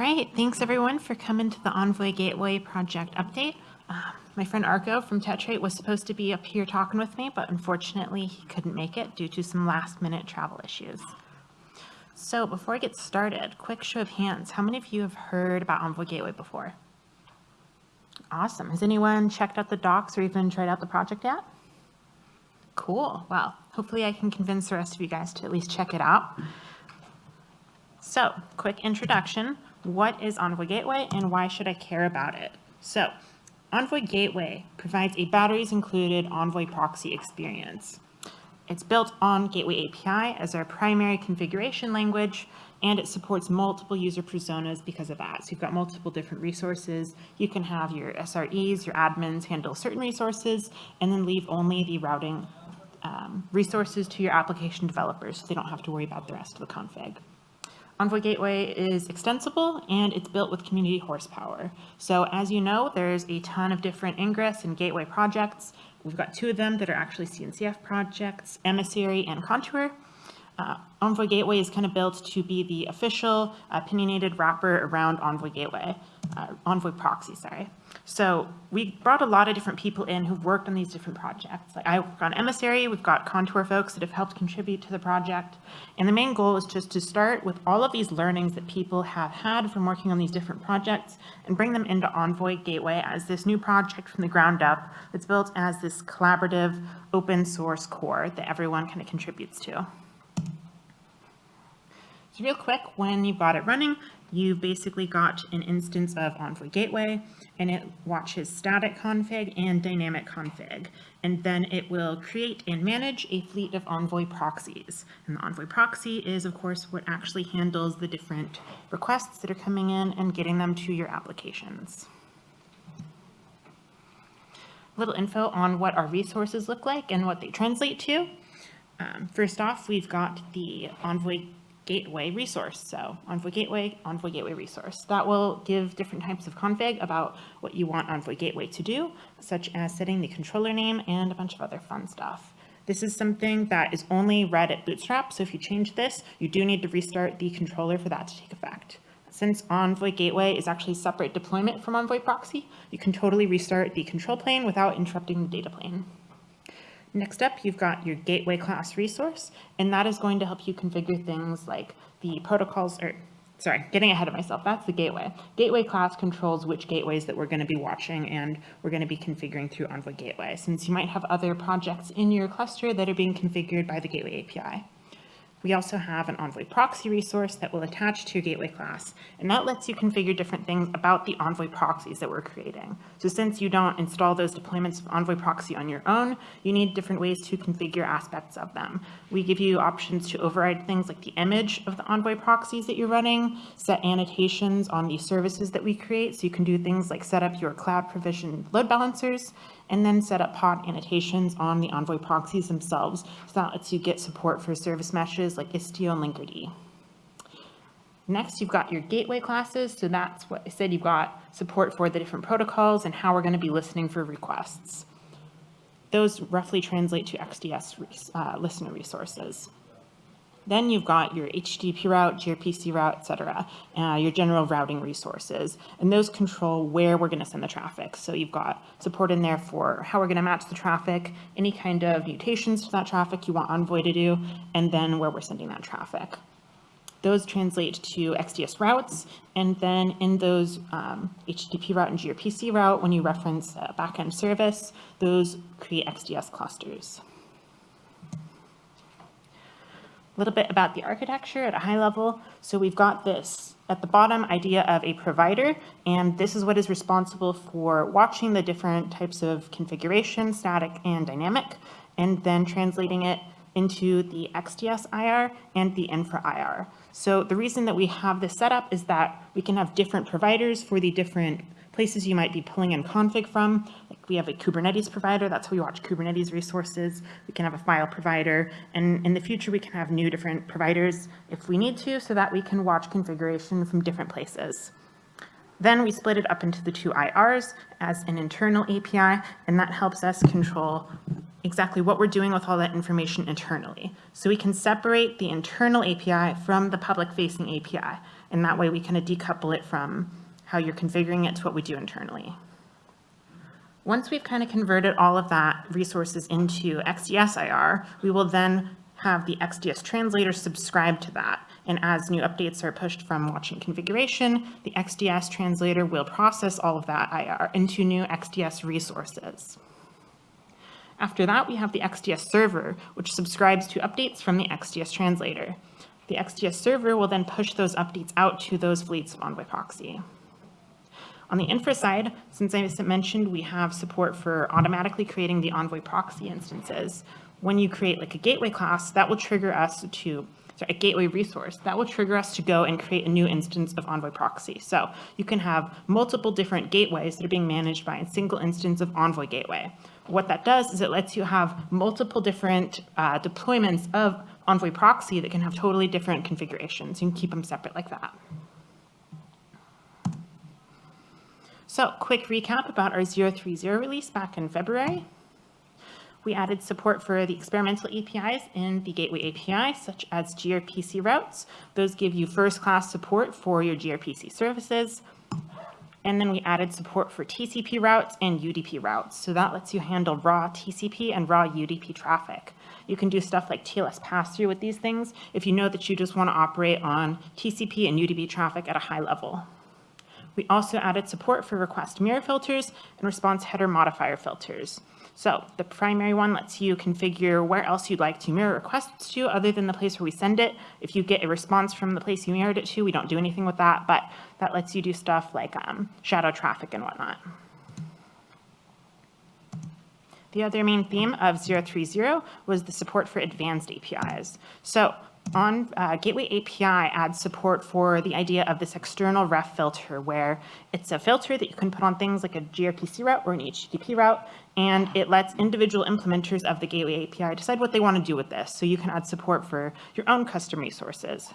All right, thanks everyone for coming to the Envoy Gateway project update. Uh, my friend Arko from Tetrate was supposed to be up here talking with me, but unfortunately he couldn't make it due to some last minute travel issues. So before I get started, quick show of hands. How many of you have heard about Envoy Gateway before? Awesome. Has anyone checked out the docs or even tried out the project yet? Cool. Well, hopefully I can convince the rest of you guys to at least check it out. So, quick introduction. What is Envoy Gateway and why should I care about it? So, Envoy Gateway provides a batteries included Envoy proxy experience. It's built on Gateway API as our primary configuration language, and it supports multiple user personas because of that. So you've got multiple different resources. You can have your SREs, your admins handle certain resources, and then leave only the routing um, resources to your application developers so they don't have to worry about the rest of the config. Envoy Gateway is extensible and it's built with community horsepower. So as you know, there's a ton of different Ingress and Gateway projects. We've got two of them that are actually CNCF projects, Emissary and Contour. Uh, Envoy Gateway is kind of built to be the official opinionated wrapper around Envoy Gateway, uh, Envoy Proxy, sorry. So we brought a lot of different people in who've worked on these different projects. Like I work on Emissary, we've got Contour folks that have helped contribute to the project. And the main goal is just to start with all of these learnings that people have had from working on these different projects and bring them into Envoy Gateway as this new project from the ground up that's built as this collaborative open source core that everyone kind of contributes to. So real quick, when you've got it running, you've basically got an instance of Envoy Gateway and it watches static config and dynamic config. And then it will create and manage a fleet of Envoy proxies. And the Envoy proxy is, of course, what actually handles the different requests that are coming in and getting them to your applications. A little info on what our resources look like and what they translate to. Um, first off, we've got the Envoy gateway resource. So Envoy Gateway, Envoy Gateway resource. That will give different types of config about what you want Envoy Gateway to do, such as setting the controller name and a bunch of other fun stuff. This is something that is only read at Bootstrap, so if you change this, you do need to restart the controller for that to take effect. Since Envoy Gateway is actually separate deployment from Envoy Proxy, you can totally restart the control plane without interrupting the data plane. Next up, you've got your gateway class resource, and that is going to help you configure things like the protocols, or sorry, getting ahead of myself, that's the gateway. Gateway class controls which gateways that we're going to be watching and we're going to be configuring through Envoy Gateway, since you might have other projects in your cluster that are being configured by the Gateway API. We also have an Envoy proxy resource that will attach to your gateway class, and that lets you configure different things about the Envoy proxies that we're creating. So since you don't install those deployments of Envoy proxy on your own, you need different ways to configure aspects of them. We give you options to override things like the image of the Envoy proxies that you're running, set annotations on the services that we create, so you can do things like set up your cloud provision load balancers, and then set up pod annotations on the Envoy proxies themselves. So that lets you get support for service meshes like Istio and Linkerd. Next, you've got your gateway classes. So that's what I said, you've got support for the different protocols and how we're going to be listening for requests. Those roughly translate to XDS uh, listener resources. Then you've got your HTTP route, gRPC route, et cetera, uh, your general routing resources, and those control where we're gonna send the traffic. So you've got support in there for how we're gonna match the traffic, any kind of mutations to that traffic you want Envoy to do, and then where we're sending that traffic. Those translate to XDS routes, and then in those um, HTTP route and gRPC route, when you reference a backend service, those create XDS clusters little bit about the architecture at a high level. So we've got this at the bottom idea of a provider, and this is what is responsible for watching the different types of configuration, static and dynamic, and then translating it into the XDS IR and the infra IR. So the reason that we have this set up is that we can have different providers for the different places you might be pulling in config from. We have a Kubernetes provider, that's how we watch Kubernetes resources. We can have a file provider, and in the future we can have new different providers if we need to, so that we can watch configuration from different places. Then we split it up into the two IRs as an internal API, and that helps us control exactly what we're doing with all that information internally. So we can separate the internal API from the public-facing API, and that way we kind of decouple it from how you're configuring it to what we do internally. Once we've kind of converted all of that resources into XDS-IR, we will then have the XDS translator subscribe to that. And as new updates are pushed from watching configuration, the XDS translator will process all of that IR into new XDS resources. After that, we have the XDS server, which subscribes to updates from the XDS translator. The XDS server will then push those updates out to those fleets of Envoy proxy. On the infra side, since I mentioned, we have support for automatically creating the Envoy proxy instances. When you create like a gateway class, that will trigger us to sorry, a gateway resource, that will trigger us to go and create a new instance of Envoy proxy. So you can have multiple different gateways that are being managed by a single instance of Envoy gateway. What that does is it lets you have multiple different uh, deployments of Envoy proxy that can have totally different configurations. You can keep them separate like that. So quick recap about our 030 release back in February. We added support for the experimental APIs in the Gateway API, such as gRPC routes. Those give you first-class support for your gRPC services. And then we added support for TCP routes and UDP routes. So that lets you handle raw TCP and raw UDP traffic. You can do stuff like TLS pass-through with these things if you know that you just want to operate on TCP and UDP traffic at a high level. We also added support for request mirror filters and response header modifier filters. So the primary one lets you configure where else you'd like to mirror requests to other than the place where we send it. If you get a response from the place you mirrored it to, we don't do anything with that, but that lets you do stuff like um, shadow traffic and whatnot. The other main theme of 030 was the support for advanced APIs. So on uh, Gateway API adds support for the idea of this extension ref filter, where it's a filter that you can put on things like a gRPC route or an HTTP route, and it lets individual implementers of the Gateway API decide what they want to do with this. So you can add support for your own custom resources.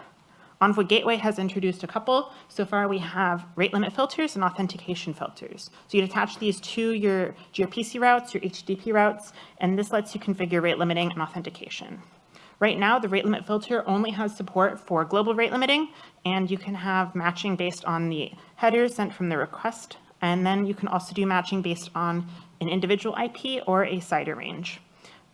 Envoy Gateway has introduced a couple. So far, we have rate limit filters and authentication filters. So you'd attach these to your gRPC routes, your HTTP routes, and this lets you configure rate limiting and authentication. Right now, the rate limit filter only has support for global rate limiting, and you can have matching based on the headers sent from the request. And then you can also do matching based on an individual IP or a CIDR range.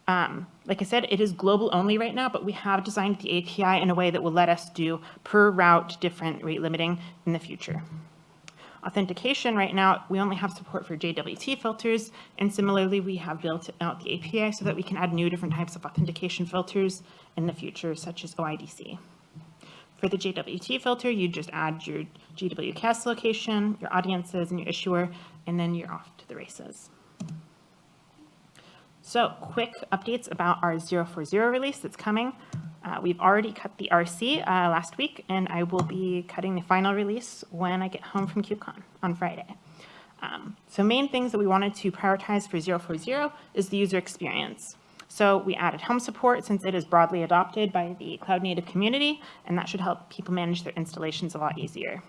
Um, like I said, it is global only right now, but we have designed the API in a way that will let us do per route different rate limiting in the future. Authentication right now, we only have support for JWT filters, and similarly, we have built out the API so that we can add new different types of authentication filters in the future, such as OIDC. For the JWT filter, you just add your JWKS location, your audiences, and your issuer, and then you're off to the races. So quick updates about our 040 release that's coming. Uh, we've already cut the RC uh, last week, and I will be cutting the final release when I get home from KubeCon on Friday. Um, so main things that we wanted to prioritize for 040 is the user experience. So we added Helm support since it is broadly adopted by the cloud native community, and that should help people manage their installations a lot easier.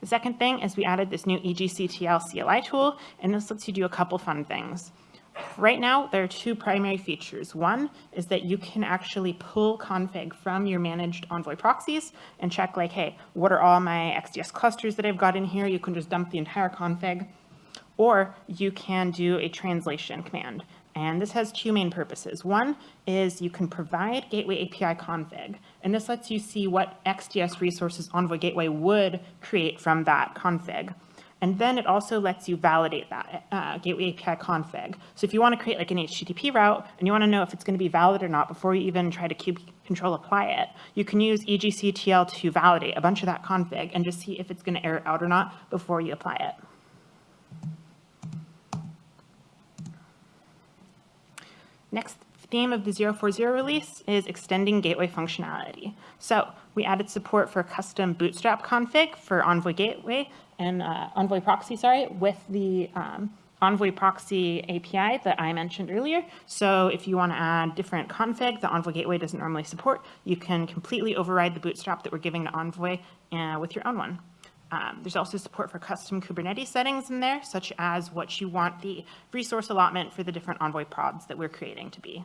The second thing is we added this new EGCTL CLI tool, and this lets you do a couple fun things. Right now, there are two primary features. One is that you can actually pull config from your managed Envoy proxies and check like, hey, what are all my XDS clusters that I've got in here? You can just dump the entire config. Or you can do a translation command. And this has two main purposes. One is you can provide Gateway API config, and this lets you see what XDS resources Envoy Gateway would create from that config. And then it also lets you validate that uh, gateway API config. So if you want to create like an HTTP route and you want to know if it's going to be valid or not before you even try to kube control apply it, you can use EGCTL to validate a bunch of that config and just see if it's going to error out or not before you apply it. Next theme of the 040 release is extending gateway functionality. So we added support for custom bootstrap config for Envoy Gateway and uh, Envoy Proxy, sorry, with the um, Envoy Proxy API that I mentioned earlier. So if you want to add different config that Envoy Gateway doesn't normally support, you can completely override the bootstrap that we're giving to Envoy uh, with your own one. Um, there's also support for custom Kubernetes settings in there, such as what you want the resource allotment for the different Envoy pods that we're creating to be.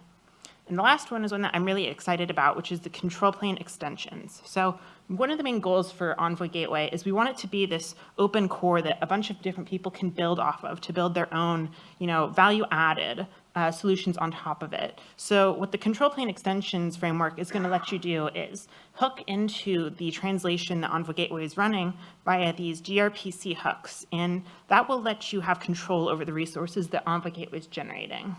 And the last one is one that I'm really excited about, which is the control plane extensions. So one of the main goals for Envoy Gateway is we want it to be this open core that a bunch of different people can build off of to build their own, you know, value added uh, solutions on top of it. So what the control plane extensions framework is going to let you do is hook into the translation that Envoy Gateway is running via these gRPC hooks, and that will let you have control over the resources that Envoy Gateway is generating.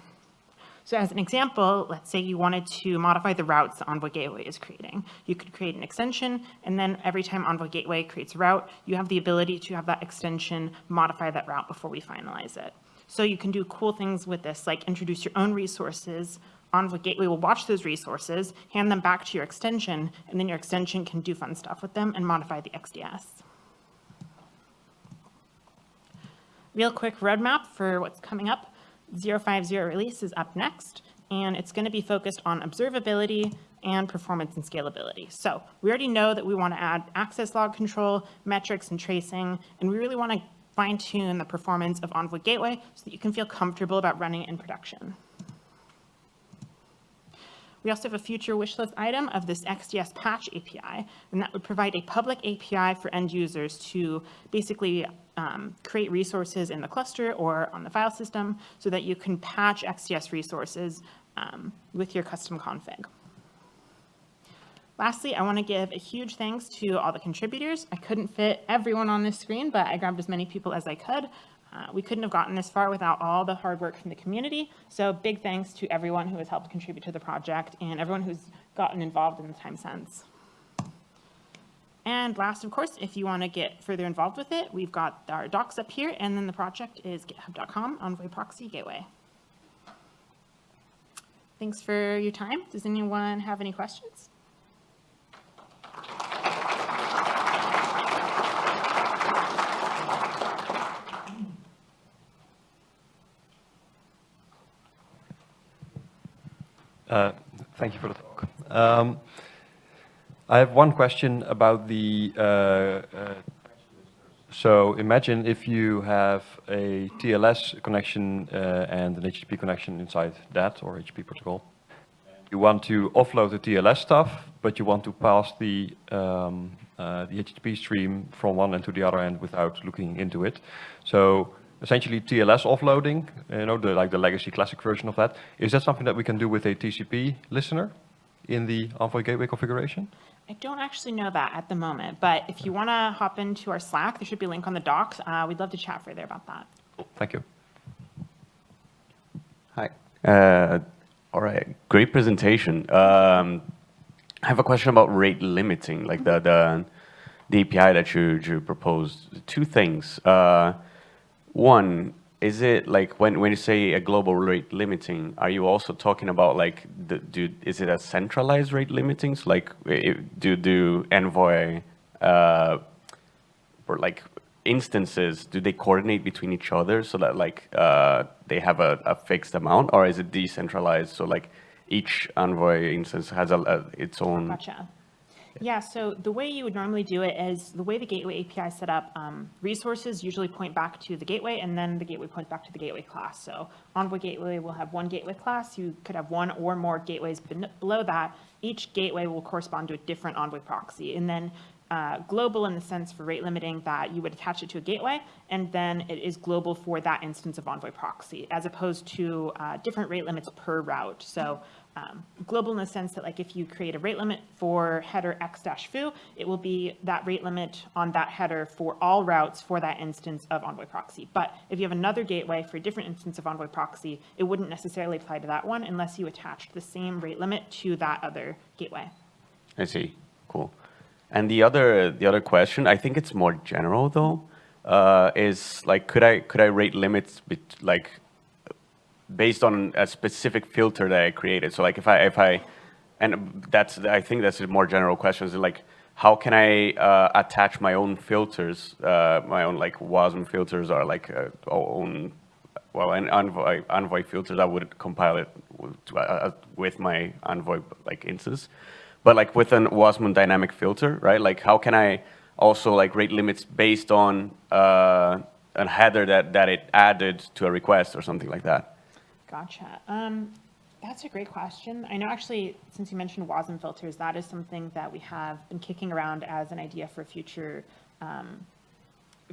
So as an example, let's say you wanted to modify the routes that Envoy Gateway is creating. You could create an extension, and then every time Envoy Gateway creates a route, you have the ability to have that extension modify that route before we finalize it. So you can do cool things with this, like introduce your own resources. Envoy Gateway will watch those resources, hand them back to your extension, and then your extension can do fun stuff with them and modify the XDS. Real quick roadmap for what's coming up. 050 release is up next, and it's going to be focused on observability and performance and scalability. So we already know that we want to add access log control, metrics, and tracing, and we really want to fine tune the performance of Envoy Gateway so that you can feel comfortable about running it in production. We also have a future wishlist item of this XDS patch API, and that would provide a public API for end users to basically um, create resources in the cluster or on the file system so that you can patch XDS resources um, with your custom config. Lastly, I want to give a huge thanks to all the contributors. I couldn't fit everyone on this screen, but I grabbed as many people as I could. Uh, we couldn't have gotten this far without all the hard work from the community. So big thanks to everyone who has helped contribute to the project and everyone who's gotten involved in the time since. And last, of course, if you want to get further involved with it, we've got our docs up here, and then the project is github.com Envoy Proxy Gateway. Thanks for your time. Does anyone have any questions? Uh, thank you for the talk. Um, I have one question about the, uh, uh, so imagine if you have a TLS connection uh, and an HTTP connection inside that, or HTTP protocol. You want to offload the TLS stuff, but you want to pass the, um, uh, the HTTP stream from one end to the other end without looking into it. So essentially TLS offloading, you know, the, like the legacy classic version of that. Is that something that we can do with a TCP listener in the Envoy Gateway configuration? I don't actually know that at the moment, but if you want to hop into our Slack, there should be a link on the docs. Uh, we'd love to chat further about that. Cool. Thank you. Hi. Uh, all right. Great presentation. Um, I have a question about rate limiting, like the the, the API that you, you proposed. Two things. Uh, one, is it like when, when you say a global rate limiting, are you also talking about like, the, do, is it a centralized rate limiting? So like, do, do Envoy, uh, or like instances, do they coordinate between each other so that like uh, they have a, a, fixed amount or is it decentralized? So like each Envoy instance has a, a its own. Gotcha. Yeah, so the way you would normally do it is the way the gateway API set up, um, resources usually point back to the gateway and then the gateway points back to the gateway class. So Envoy Gateway will have one gateway class. You could have one or more gateways below that. Each gateway will correspond to a different Envoy proxy. And then uh, global in the sense for rate limiting that you would attach it to a gateway, and then it is global for that instance of Envoy proxy, as opposed to uh, different rate limits per route. So um, global in the sense that like if you create a rate limit for header x dash foo, it will be that rate limit on that header for all routes for that instance of Envoy proxy. But if you have another gateway for a different instance of Envoy proxy, it wouldn't necessarily apply to that one unless you attached the same rate limit to that other gateway. I see. Cool. And the other the other question, I think it's more general though, uh, is like could I could I rate limits like based on a specific filter that I created. So like if I, if I, and that's, I think that's a more general question is like, how can I uh, attach my own filters, uh, my own like WASM filters or like uh, own, well, an Envoy, Envoy filters, I would compile it with, uh, with my Envoy like instance. But like with an WASM dynamic filter, right? Like how can I also like rate limits based on uh, a header that, that it added to a request or something like that? Gotcha. Um, that's a great question. I know actually, since you mentioned WASM filters, that is something that we have been kicking around as an idea for future, um,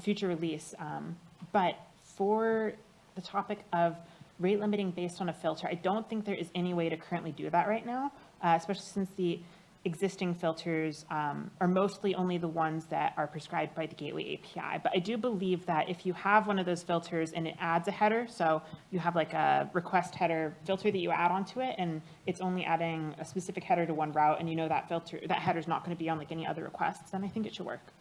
future release. Um, but for the topic of rate limiting based on a filter, I don't think there is any way to currently do that right now, uh, especially since the existing filters um, are mostly only the ones that are prescribed by the Gateway API. But I do believe that if you have one of those filters and it adds a header, so you have like a request header filter that you add onto it, and it's only adding a specific header to one route, and you know that filter, that header's not going to be on like any other requests, then I think it should work.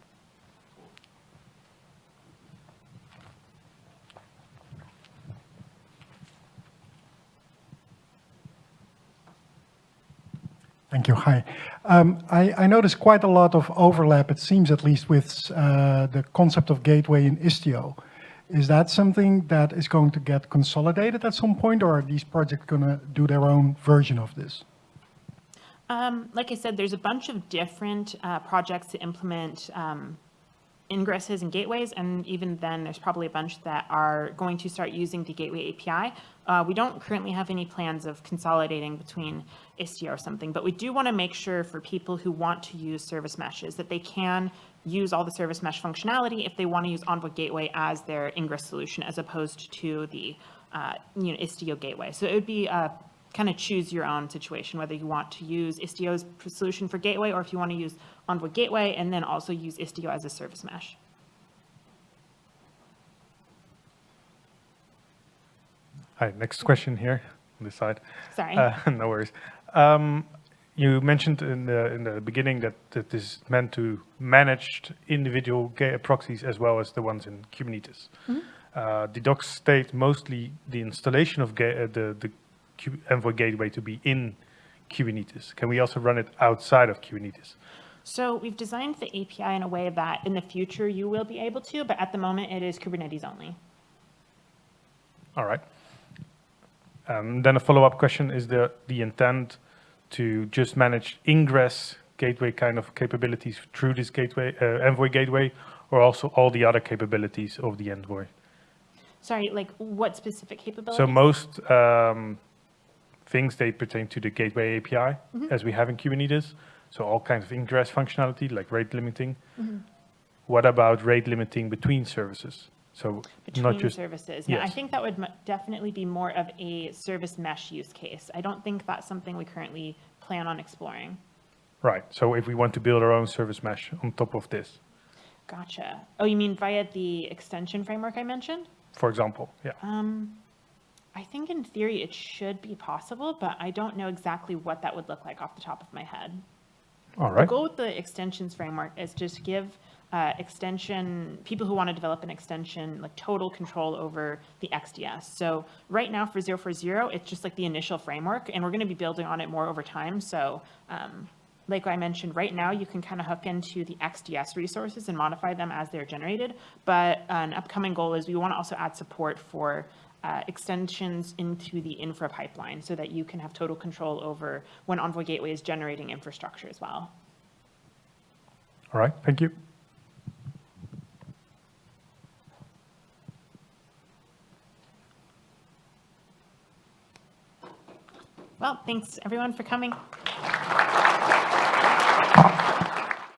Thank you. Hi. Um, I, I noticed quite a lot of overlap, it seems at least, with uh, the concept of gateway in Istio. Is that something that is going to get consolidated at some point, or are these projects going to do their own version of this? Um, like I said, there's a bunch of different uh, projects to implement um, ingresses and gateways, and even then, there's probably a bunch that are going to start using the Gateway API. Uh, we don't currently have any plans of consolidating between Istio or something, but we do want to make sure for people who want to use service meshes that they can use all the service mesh functionality if they want to use Envoy Gateway as their ingress solution as opposed to the uh, you know Istio Gateway. So it would be kind of choose your own situation, whether you want to use Istio's solution for Gateway or if you want to use Envoy Gateway and then also use Istio as a service mesh. Hi, next question here on this side. Sorry. Uh, No worries. Um, You mentioned in the, in the beginning that that this is meant to manage individual proxies as well as the ones in Kubernetes. Uh, The docs state mostly the installation of ga- uh, the, the Envoy gateway to be in Kubernetes. Can we also run it outside of Kubernetes? So we've designed the API in a way that in the future you will be able to, but at the moment it is Kubernetes only. All right. Um, Then a follow-up question, is the, the intent to just manage ingress gateway kind of capabilities through this gateway, uh, Envoy gateway, or also all the other capabilities of the Envoy? Sorry, like what specific capabilities? So most um, things, they pertain to the gateway API, as we have in Kubernetes. So all kinds of ingress functionality, like rate limiting. What about rate limiting between services? So not Between just services. Yeah, I yes. think that would mu- definitely be more of a service mesh use case. I don't think that's something we currently plan on exploring. Right. So if we want to build our own service mesh on top of this, Gotcha. Oh, you mean via the extension framework I mentioned? for example, yeah. Um, I think in theory it should be possible, but I don't know exactly what that would look like off the top of my head. All right, The goal with the extensions framework is just give uh, extension, people who want to develop an extension, like total control over the XDS. So right now for 040, it's just like the initial framework, and we're going to be building on it more over time. So um, like I mentioned, right now you can kind of hook into the XDS resources and modify them as they're generated. But an upcoming goal is we want to also add support for uh, extensions into the infra pipeline so that you can have total control over when Envoy Gateway is generating infrastructure as well. All right. Thank you. Well, thanks everyone for coming.